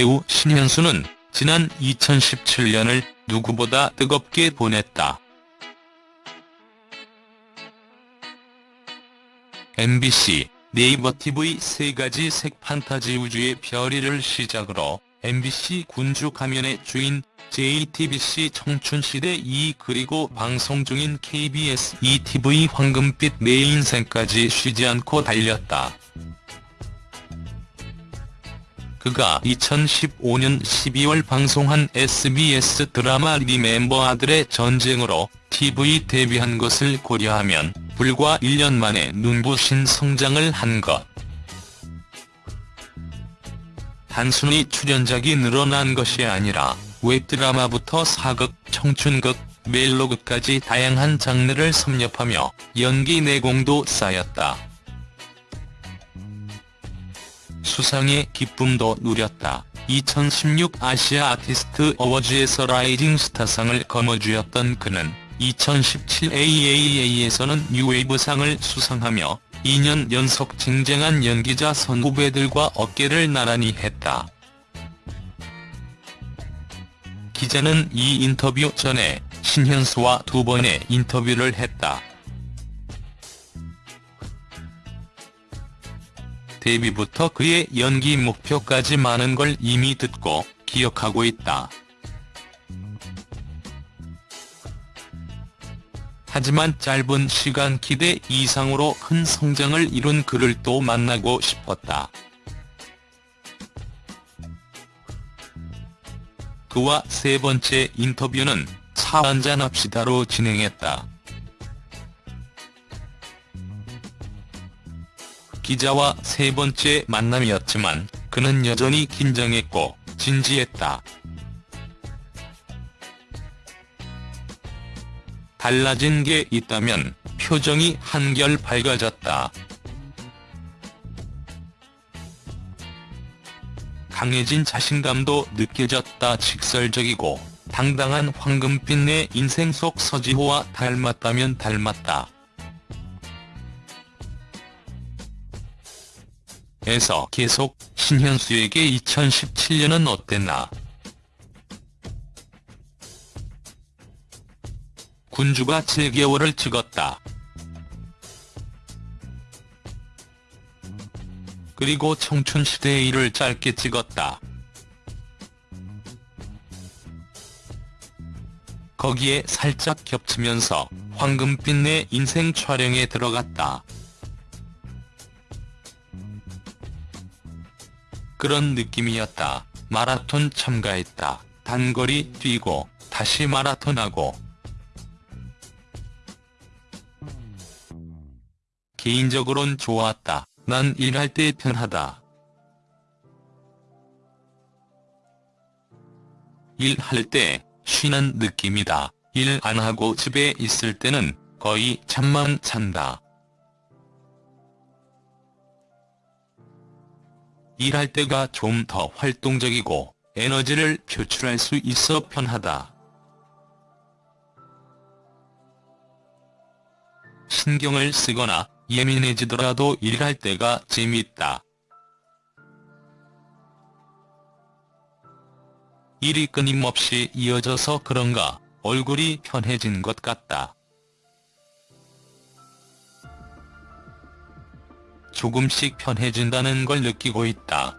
배우 신현수는 지난 2017년을 누구보다 뜨겁게 보냈다. MBC, 네이버 TV 세 가지 색 판타지 우주의 별이를 시작으로 MBC 군주 가면의 주인, JTBC 청춘시대 2 그리고 방송 중인 KBS ETV 황금빛 내 인생까지 쉬지 않고 달렸다. 그가 2015년 12월 방송한 SBS 드라마 리멤버 아들의 전쟁으로 TV 데뷔한 것을 고려하면 불과 1년 만에 눈부신 성장을 한 것. 단순히 출연작이 늘어난 것이 아니라 웹드라마부터 사극, 청춘극, 멜로극까지 다양한 장르를 섭렵하며 연기 내공도 쌓였다. 수상의 기쁨도 누렸다. 2016 아시아 아티스트 어워즈에서 라이징 스타상을 거머쥐었던 그는 2017 AAA에서는 뉴웨이브상을 수상하며 2년 연속 쟁쟁한 연기자 선후배들과 어깨를 나란히 했다. 기자는 이 인터뷰 전에 신현수와 두 번의 인터뷰를 했다. 데뷔부터 그의 연기 목표까지 많은 걸 이미 듣고 기억하고 있다. 하지만 짧은 시간 기대 이상으로 큰 성장을 이룬 그를 또 만나고 싶었다. 그와 세 번째 인터뷰는 차 한잔합시다로 진행했다. 기자와 세 번째 만남이었지만 그는 여전히 긴장했고 진지했다. 달라진 게 있다면 표정이 한결 밝아졌다. 강해진 자신감도 느껴졌다. 직설적이고 당당한 황금빛 내 인생 속 서지호와 닮았다면 닮았다. 에서 계속 신현수에게 2017년은 어땠나. 군주가 7개월을 찍었다. 그리고 청춘시대의 일을 짧게 찍었다. 거기에 살짝 겹치면서 황금빛 내 인생 촬영에 들어갔다. 그런 느낌이었다. 마라톤 참가했다. 단거리 뛰고 다시 마라톤하고 개인적으론 좋았다. 난 일할 때 편하다. 일할 때 쉬는 느낌이다. 일 안 하고 집에 있을 때는 거의 잠만 잔다. 일할 때가 좀 더 활동적이고 에너지를 표출할 수 있어 편하다. 신경을 쓰거나 예민해지더라도 일할 때가 재밌다. 일이 끊임없이 이어져서 그런가 얼굴이 편해진 것 같다. 조금씩 편해진다는 걸 느끼고 있다.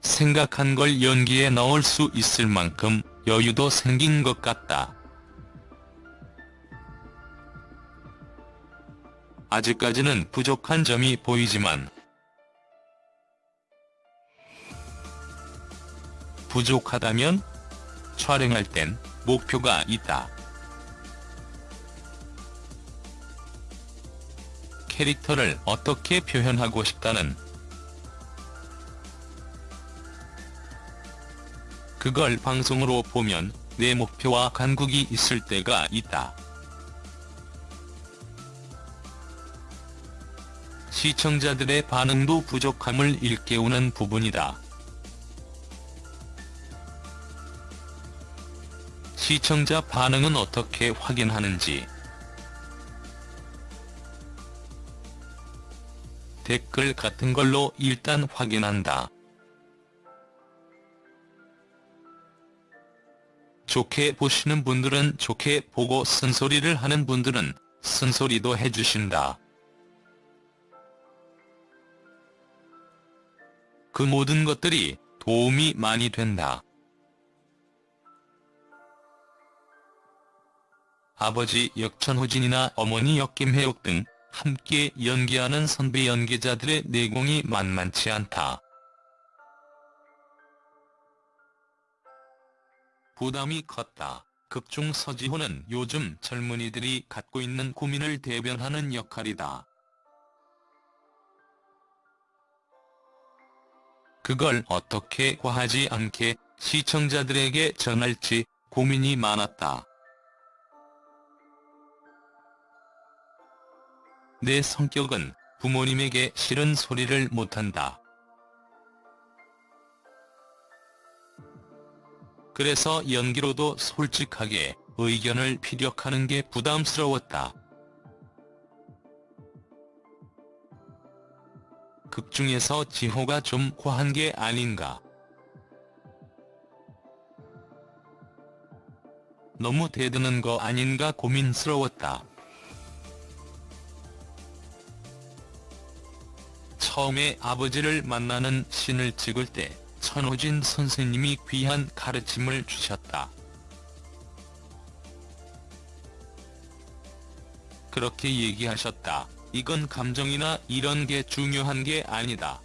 생각한 걸 연기에 넣을 수 있을 만큼 여유도 생긴 것 같다. 아직까지는 부족한 점이 보이지만 부족하다면 촬영할 땐 목표가 있다. 캐릭터를 어떻게 표현하고 싶다는 그걸 방송으로 보면 내 목표와 간국이 있을 때가 있다. 시청자들의 반응도 부족함을 일깨우는 부분이다. 시청자 반응은 어떻게 확인하는지 댓글 같은 걸로 일단 확인한다. 좋게 보시는 분들은 좋게 보고 쓴소리를 하는 분들은 쓴소리도 해주신다. 그 모든 것들이 도움이 많이 된다. 아버지 역천호진이나 어머니 역김혜옥 등 함께 연기하는 선배 연기자들의 내공이 만만치 않다. 부담이 컸다. 극중 서지호는 요즘 젊은이들이 갖고 있는 고민을 대변하는 역할이다. 그걸 어떻게 과하지 않게 시청자들에게 전할지 고민이 많았다. 내 성격은 부모님에게 싫은 소리를 못한다. 그래서 연기로도 솔직하게 의견을 피력하는 게 부담스러웠다. 극 중에서 지호가 좀 과한 게 아닌가. 너무 대드는 거 아닌가 고민스러웠다. 처음에 아버지를 만나는 신을 찍을 때 천호진 선생님이 귀한 가르침을 주셨다. 그렇게 얘기하셨다. 이건 감정이나 이런 게 중요한 게 아니다.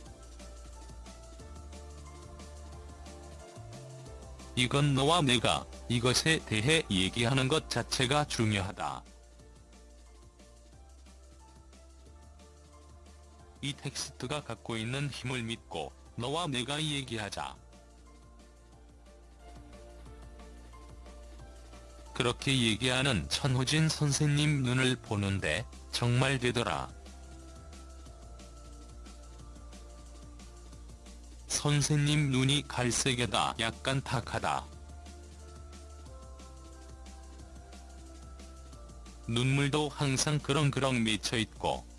이건 너와 내가 이것에 대해 얘기하는 것 자체가 중요하다. 이 텍스트가 갖고 있는 힘을 믿고 너와 내가 얘기하자. 그렇게 얘기하는 천호진 선생님 눈을 보는데 정말 되더라. 선생님 눈이 갈색에다 약간 탁하다. 눈물도 항상 그렁그렁 맺혀있고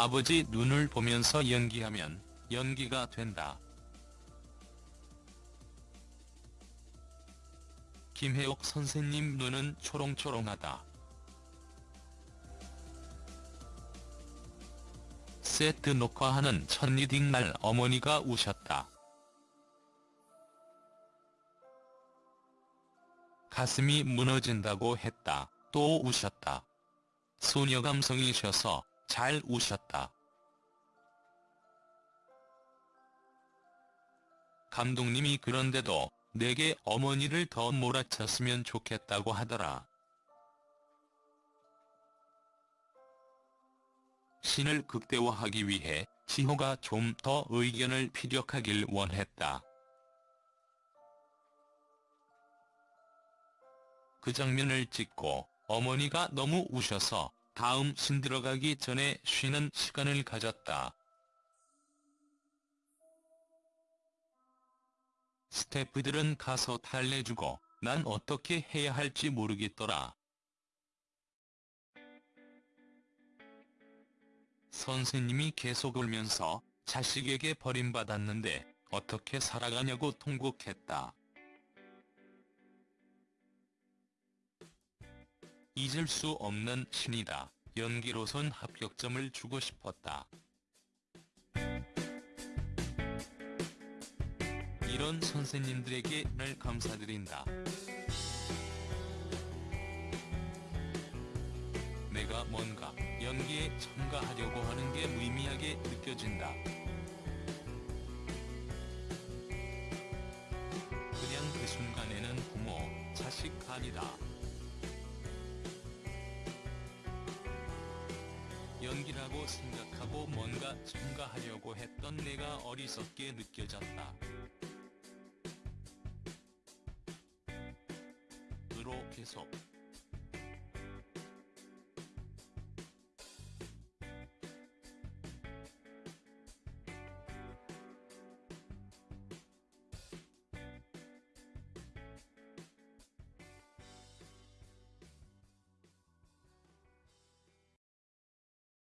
아버지 눈을 보면서 연기하면 연기가 된다. 김혜옥 선생님 눈은 초롱초롱하다. 세트 녹화하는 첫 리딩 날 어머니가 우셨다. 가슴이 무너진다고 했다. 또 우셨다. 소녀 감성이셔서 잘 우셨다. 감독님이 그런데도 내게 어머니를 더 몰아쳤으면 좋겠다고 하더라. 신을 극대화하기 위해 지호가 좀 더 의견을 피력하길 원했다. 그 장면을 찍고 어머니가 너무 우셔서 다음 신 들어가기 전에 쉬는 시간을 가졌다. 스태프들은 가서 달래주고 난 어떻게 해야 할지 모르겠더라. 선생님이 계속 울면서 자식에게 버림받았는데 어떻게 살아가냐고 통곡했다. 잊을 수 없는 신이다. 연기로선 합격점을 주고 싶었다. 이런 선생님들에게 늘 감사드린다. 내가 뭔가 연기에 참가하려고 하는 게 무의미하게 느껴진다. 그냥 그 순간에는 부모, 자식 아니다. 연기라고 생각하고 뭔가 참가하려고 했던 내가 어리석게 느껴졌다. 으로 계속